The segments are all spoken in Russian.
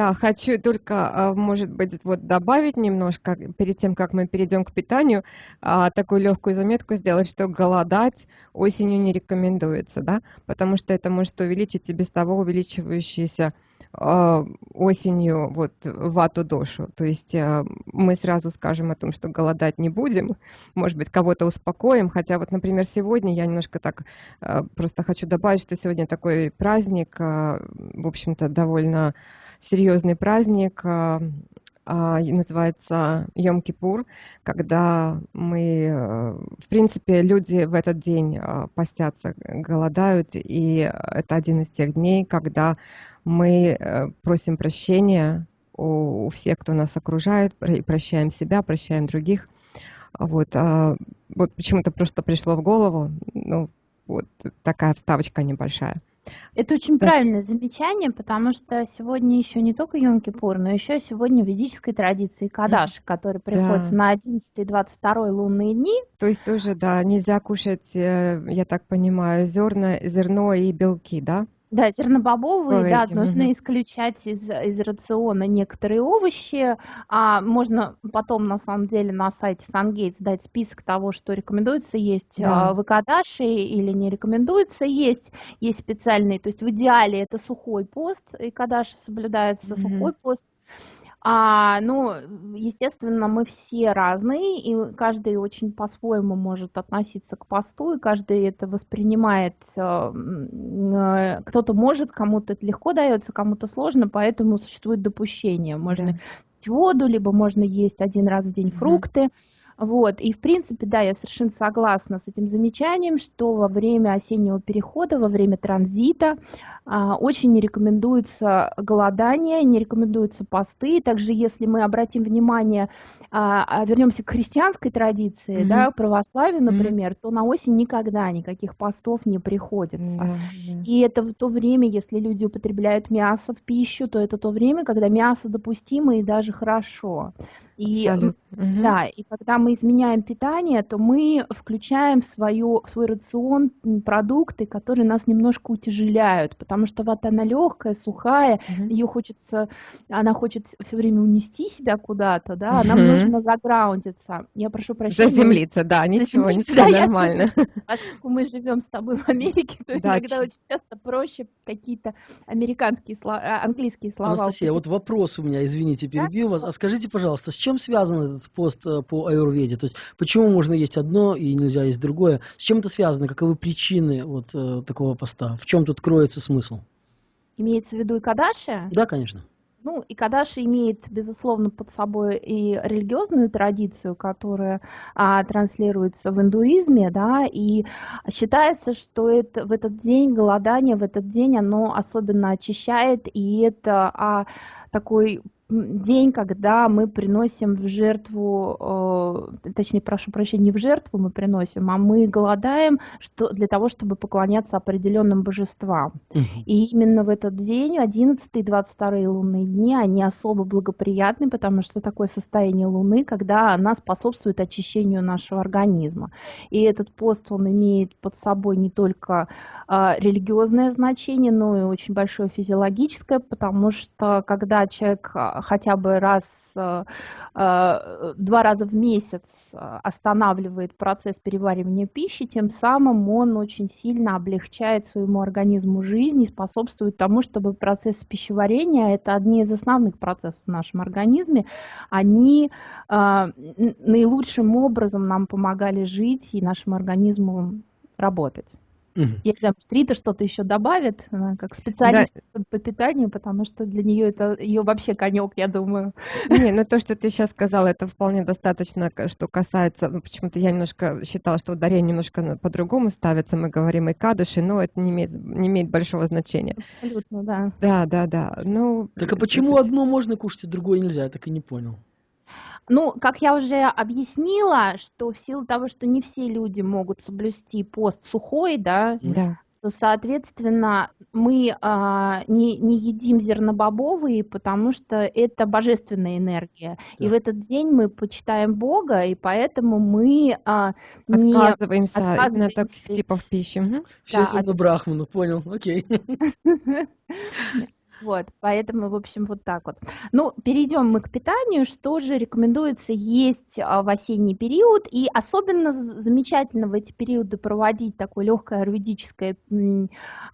Да, хочу только, а, может быть, вот добавить немножко, перед тем, как мы перейдем к питанию, а, такую легкую заметку сделать, что голодать осенью не рекомендуется, да, потому что это может увеличить и без того увеличивающиеся а, осенью вот вату дошу. То есть мы сразу скажем о том, что голодать не будем, может быть, кого-то успокоим, хотя вот, например, сегодня я немножко так просто хочу добавить, что сегодня такой праздник, в общем-то, довольно серьезный праздник, а, а, называется Йом-Кипур, когда мы, э, в принципе, люди в этот день а, постятся, голодают, и это один из тех дней, когда мы э, просим прощения у всех, кто нас окружает, и прощаем себя, прощаем других. Вот, вот почему-то просто пришло в голову, ну, вот такая вставочка небольшая. Это очень да. правильное замечание, потому что сегодня еще не только Йом-Кипур, но еще сегодня в ведической традиции Кадаш, который приходится да. на 11 и 22 лунные дни. То есть тоже, да, нельзя кушать, э, я так понимаю, зерна, зерно и белки, да? Да, зернобобовые, да, нужно угу. исключать из, из рациона некоторые овощи. А можно потом, на самом деле, на сайте SunGates дать список того, что рекомендуется есть да. в Икадаши или не рекомендуется есть. Есть специальные, то есть в идеале это сухой пост, Икадаши соблюдается угу. сухой пост, а, ну, естественно, мы все разные, и каждый очень по-своему может относиться к посту, и каждый это воспринимает, э, э, кто-то может, кому-то это легко дается, кому-то сложно, поэтому существует допущение. Можно да. пить воду, либо можно есть один раз в день фрукты. Mm-hmm. Вот, и в принципе, да, я совершенно согласна с этим замечанием, что во время осеннего перехода, во время транзита а, очень не рекомендуется голодание, не рекомендуются посты. Также, если мы обратим внимание, а, а вернемся к христианской традиции, mm-hmm. да, православию, например, mm-hmm. то на осень никогда никаких постов не приходится. Mm-hmm. И это в то время, если люди употребляют мясо в пищу, то это то время, когда мясо допустимо и даже хорошо. И, Абсолютно. Да, и когда мы изменяем питание, то мы включаем в, свою, в свой рацион продукты, которые нас немножко утяжеляют, потому что вот она легкая, сухая, угу. ее хочется, она хочет все время унести себя куда-то, да, нам нужно заграундиться. Я прошу прощения. Заземлиться, да, ничего, ничего, да, нормально. Поскольку мы живем с тобой в Америке, то да, иногда очень часто проще какие-то американские слова, а, английские слова. Анастасия, вот вопрос у меня, извините, перебью да? вас. А скажите, пожалуйста, с чем чем связан этот пост э, по аюрведе? То есть почему можно есть одно и нельзя есть другое? С чем это связано? Каковы причины вот э, такого поста? В чем тут кроется смысл? Имеется в виду и Кадаши? Да, конечно. Ну, и Кадаши имеет, безусловно, под собой и религиозную традицию, которая а, транслируется в индуизме, да, и считается, что это, в этот день голодание, в этот день оно особенно очищает, и это а, такой день, когда мы приносим в жертву, точнее, прошу прощения, не в жертву мы приносим, а мы голодаем что, для того, чтобы поклоняться определенным божествам. Угу. И именно в этот день, 11 и 22 лунные дни, они особо благоприятны, потому что такое состояние Луны, когда она способствует очищению нашего организма. И этот пост, он имеет под собой не только э, религиозное значение, но и очень большое физиологическое, потому что когда человек а, хотя бы раз, э, э, два раза в месяц э, останавливает процесс переваривания пищи, тем самым он очень сильно облегчает своему организму жизнь и способствует тому, чтобы процесс пищеварения, это одни из основных процессов в нашем организме, они наилучшим образом нам помогали жить и нашему организму работать. Угу. Я не знаю, может, Рита что-то еще добавит, она как специалист да. по питанию, потому что для нее это ее вообще конек, я думаю. Не, ну то, что ты сейчас сказала, это вполне достаточно, что касается, ну почему-то я немножко считала, что ударение немножко по-другому ставится, мы говорим и кадыши, но это не имеет, не имеет большого значения. Абсолютно, да. Да, да, да. Ну, так а почему одно можно кушать, а другое нельзя? Я так и не понял. Ну, как я уже объяснила, что в силу того, что не все люди могут соблюсти пост сухой, да, да. то, соответственно, мы а, не, не едим зернобобовые, потому что это божественная энергия. Да. И в этот день мы почитаем Бога, и поэтому мы а, не отказываемся, отказываемся именно так типа в пище. Все да, от... Брахману, понял, окей. Вот, поэтому, в общем, вот так вот. Ну, перейдем мы к питанию. Что же рекомендуется есть а, в осенний период? И особенно замечательно в эти периоды проводить такое легкое аюрведическое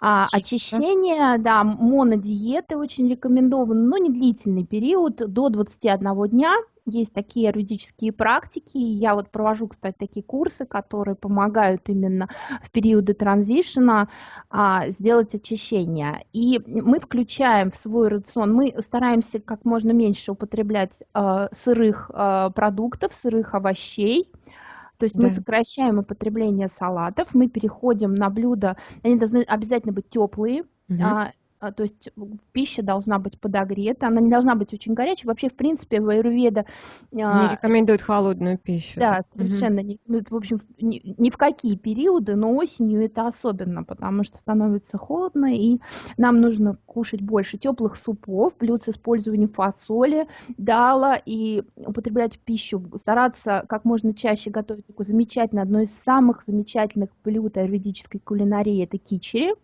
а, очищение. Да, монодиеты очень рекомендованы, но не длительный период, до 21 дня есть такие юридические практики. Я вот провожу, кстати, такие курсы, которые помогают именно в периоды транзишена а, сделать очищение. И мы включаем в свой рацион, мы стараемся как можно меньше употреблять а, сырых а, продуктов, сырых овощей. То есть да. мы сокращаем употребление салатов, мы переходим на блюда, они должны обязательно быть теплые, угу. А, то есть пища должна быть подогрета, она не должна быть очень горячей. Вообще, в принципе, в аюрведа... Не а, рекомендуют холодную пищу. Да, совершенно. Угу. Не, в общем, ни, ни в какие периоды, но осенью это особенно, потому что становится холодно, и нам нужно кушать больше теплых супов, блюд с использованием фасоли, дала, и употреблять пищу, стараться как можно чаще готовить такое замечательное, одно из самых замечательных блюд аюрведической кулинарии – это кичери.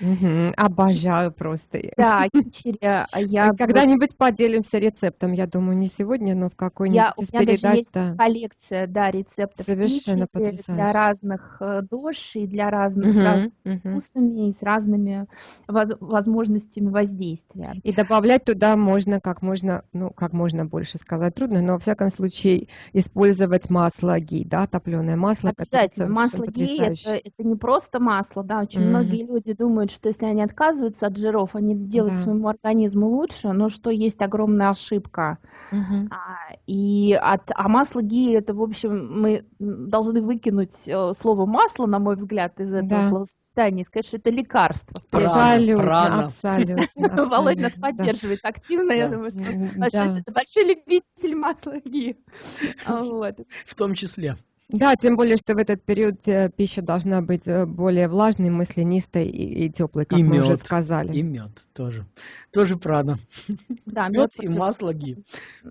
Мгм. Обожаю просто. Да, кичери, а я Когда-нибудь поделимся рецептом, я думаю, не сегодня, но в какой-нибудь у из меня даже передач, есть да. коллекция, да, рецептов Совершенно кичери для потрясающе. разных э, дош и для разных, с Мгм, разными мгм. вкусами и с разными воз- возможностями воздействия. И добавлять туда можно как можно, ну, как можно больше сказать трудно, но во всяком случае использовать масло ги, да, топленое масло, Обязательно. Масло гей это, это не просто масло, да, очень Мгм. многие люди думают, что если они отказываются от жиров, они делают Да. своему организму лучше, но что есть огромная ошибка. Мгм. А, И от, а масло гии, это, в общем, мы должны выкинуть э, слово масло, на мой взгляд, из этого Да. и сказать, что это лекарство. Абсолютно, прана. абсолютно, Володя нас да. поддерживает активно, я думаю, что Да. это большой любитель масла Вот. В том числе. Да, тем более, что в этот период э, пища должна быть э, более влажной, маслянистой и, и теплой, как И мы уже мед. сказали. И мед тоже. Тоже прана. Да, Мед и против- масло ги.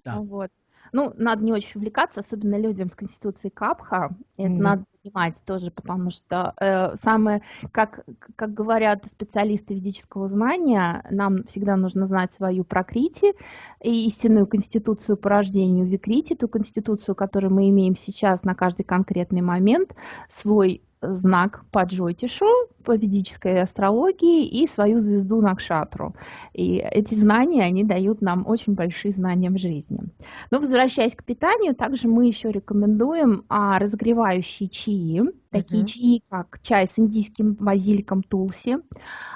Да. Вот. Ну, надо не очень увлекаться, особенно людям с конституцией Капха. Это Да. надо понимать тоже, потому что э, самое, как, как говорят специалисты ведического знания, нам всегда нужно знать свою прокрити и истинную конституцию по рождению викрити, ту конституцию, которую мы имеем сейчас на каждый конкретный момент, свой знак по Джотишу, по ведической астрологии и свою звезду Накшатру. И эти знания, они дают нам очень большие знания в жизни. Но возвращаясь к питанию, также мы еще рекомендуем а, разогревающие чаи, такие чаи, как чай с индийским базиликом тулси.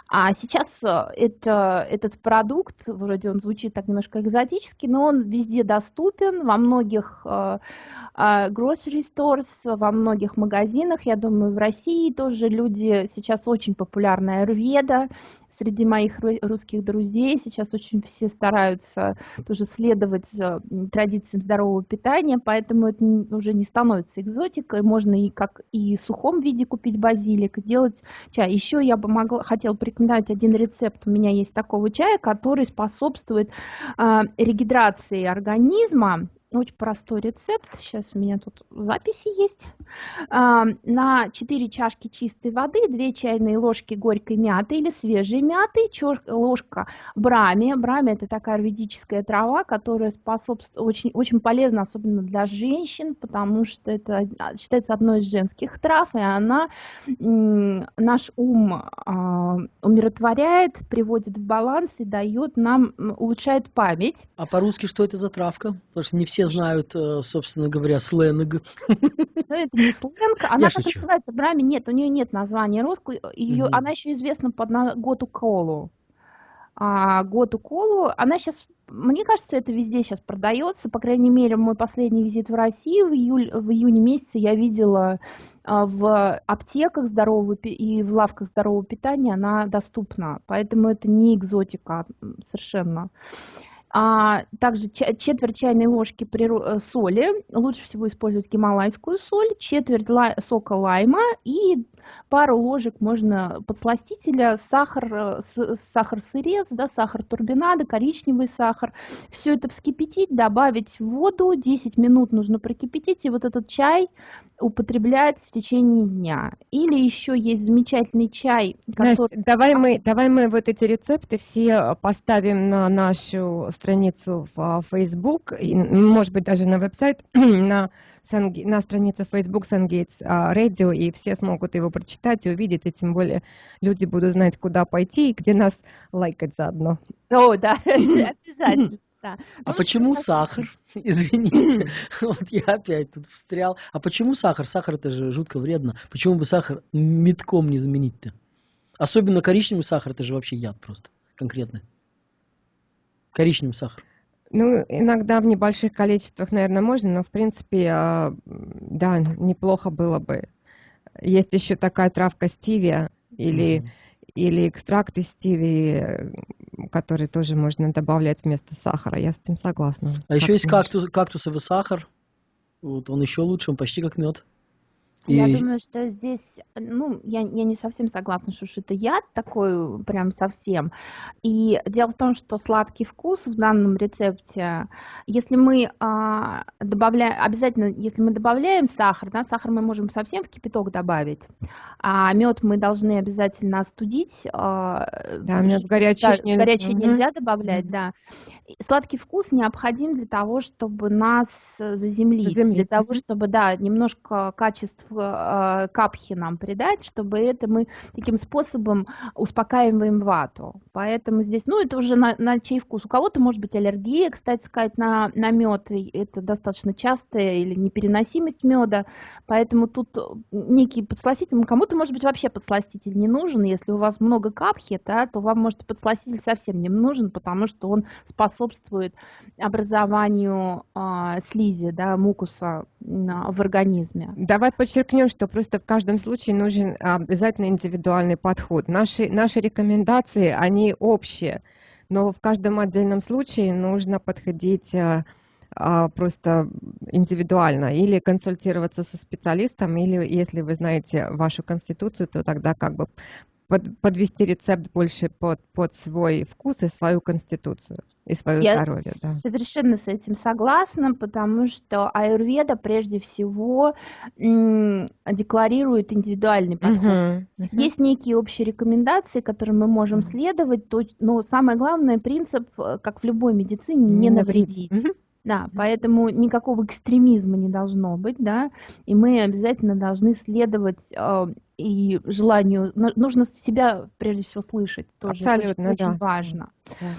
А сейчас э, это, этот продукт, вроде он звучит так немножко экзотически, но он везде доступен, во многих э, э, grocery stores, во многих магазинах. Я думаю, в России тоже люди, сейчас очень популярная аюрведа, среди моих ру- русских друзей сейчас очень все стараются тоже следовать э, традициям здорового питания, поэтому это уже не становится экзотикой. Можно и как и в сухом виде купить базилик, и делать чай. Еще я бы могла, хотела порекомендовать один рецепт. У меня есть такого чая, который способствует э, регидрации организма. Очень простой рецепт. Сейчас у меня тут записи есть. А, На 4 чашки чистой воды 2 чайные ложки горькой мяты или свежей мяты, ложка брами. Брами это такая аюрведическая трава, которая способствует очень, очень полезна, особенно для женщин, потому что это а, считается одной из женских трав, и она наш ум а, умиротворяет, приводит в баланс и дает нам, улучшает память. А по-русски что это за травка? Потому что не все знают, э, собственно говоря, сленг. Но это не сленг. Она как шучу. называется? Брами нет, у нее нет названия русского. Ее, Мгм. она еще известна под на- Готу Колу. А, Готу Колу, она сейчас, мне кажется, это везде сейчас продается. По крайней мере, мой последний визит в Россию в, июль, в июне месяце я видела а, в аптеках здорового и в лавках здорового питания она доступна. Поэтому это не экзотика совершенно. А также четверть чайной ложки э, соли, лучше всего использовать гималайскую соль, четверть лай- сока лайма и пару ложек можно подсластителя, сахар, э, сахар сырец, да, сахар турбинада, коричневый сахар. Все это вскипятить, добавить в воду, 10 минут нужно прокипятить, и вот этот чай употреблять в течение дня. Или еще есть замечательный чай, который... Настя, давай мы, давай мы вот эти рецепты все поставим на нашу страницу в Facebook, и, может быть, даже на веб-сайт, на, на страницу Facebook SunGates Radio, и все смогут его прочитать и увидеть, и тем более люди будут знать, куда пойти и где нас лайкать заодно. О, да, обязательно. Да. А ну, почему сахар? Извините, вот я опять тут встрял. А почему сахар? Сахар это же жутко вредно. Почему бы сахар метком не заменить-то? Особенно коричневый сахар, это же вообще яд просто, конкретно. Коричневый сахар. Ну, иногда в небольших количествах, наверное, можно, но в принципе, а, да, неплохо было бы. Есть еще такая травка стивия или mm-hmm или экстракт из стиви, который тоже можно добавлять вместо сахара. Я с этим согласна. А еще есть кактус, кактусовый сахар. Вот он еще лучше, он почти как мед. И... Я думаю, что здесь, ну, я, я не совсем согласна, что это яд такой прям совсем. И дело в том, что сладкий вкус в данном рецепте, если мы а, добавляем, обязательно, если мы добавляем сахар, да, сахар мы можем совсем в кипяток добавить, а мед мы должны обязательно остудить. А, да, мед горячий, да, нельзя. горячий нельзя добавлять, mm-hmm. да. Сладкий вкус необходим для того, чтобы нас заземлить, заземлить. для того, чтобы, да, немножко качеств э, капхи нам придать, чтобы это мы таким способом успокаиваем вату. Поэтому здесь, ну, это уже на, на чей вкус. У кого-то может быть аллергия, кстати сказать, на, на мед, это достаточно частая или непереносимость меда, поэтому тут некий подсластитель, кому-то может быть вообще подсластитель не нужен, если у вас много капхи, да, то вам может подсластитель совсем не нужен, потому что он способствует образованию э, слизи, да, мукуса э, в организме. Давай подчеркнем, что просто в каждом случае нужен обязательно индивидуальный подход. Наши, наши рекомендации, они общие, но в каждом отдельном случае нужно подходить э, просто индивидуально или консультироваться со специалистом, или если вы знаете вашу конституцию, то тогда как бы под, подвести рецепт больше под, под свой вкус и свою конституцию и свое Я здоровье. Да. совершенно с этим согласна, потому что аюрведа прежде всего декларирует индивидуальный подход. Uh-huh, uh-huh. Есть некие общие рекомендации, которым мы можем uh-huh. следовать, но самое главное принцип, э, как в любой медицине, не, не навредить. Uh-huh. Да, поэтому никакого экстремизма не должно быть, да, и мы обязательно должны следовать э, и желанию, нужно себя прежде всего слышать, тоже Абсолютно, очень, да. очень важно. Да.